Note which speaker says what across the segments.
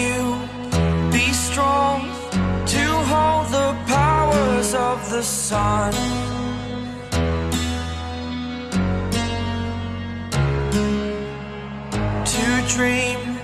Speaker 1: you be strong to hold the powers of the sun. To dream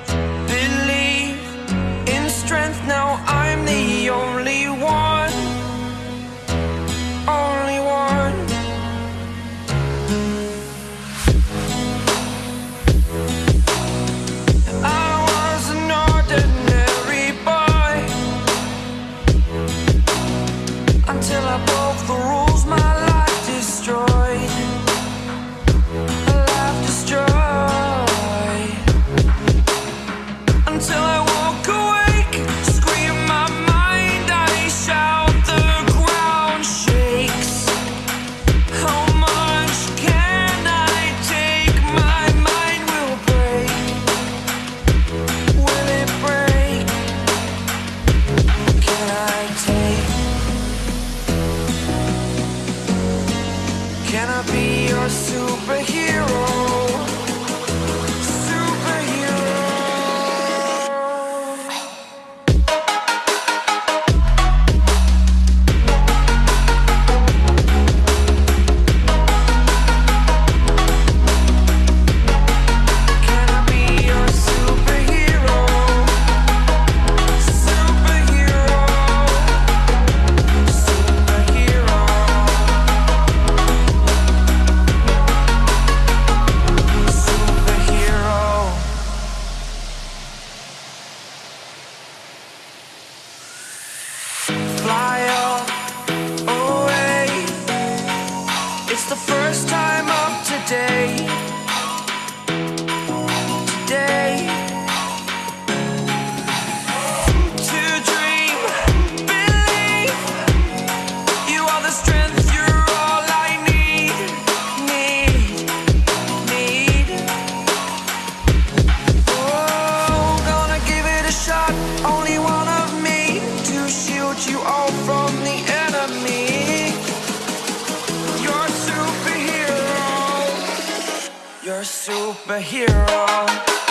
Speaker 1: superhero.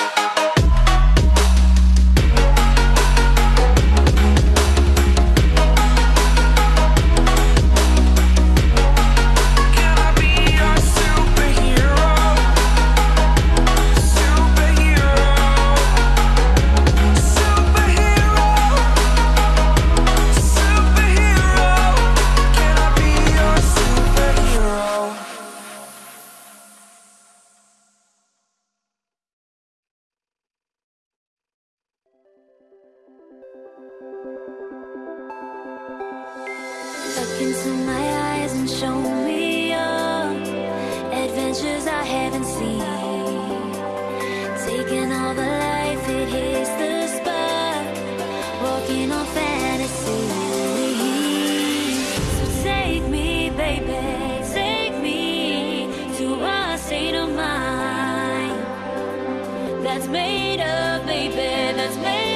Speaker 2: Look into my eyes and show me your adventures I haven't seen. Taking all the life, it hits the spot. Walking on fantasy. So take me, baby, take me to a state of mind that's made of, baby, that's made.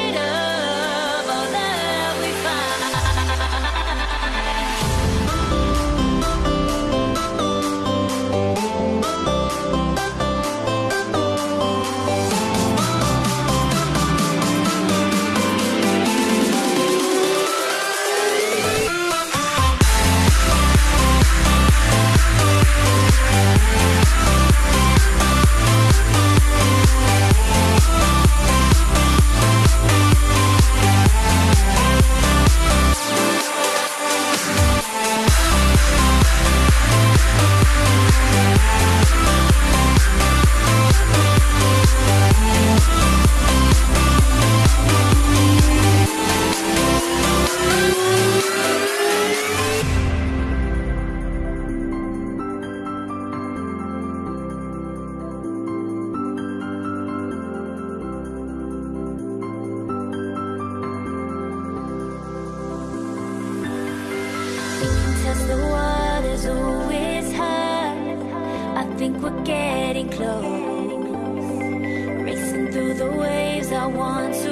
Speaker 2: getting close. Racing through the waves, I want to.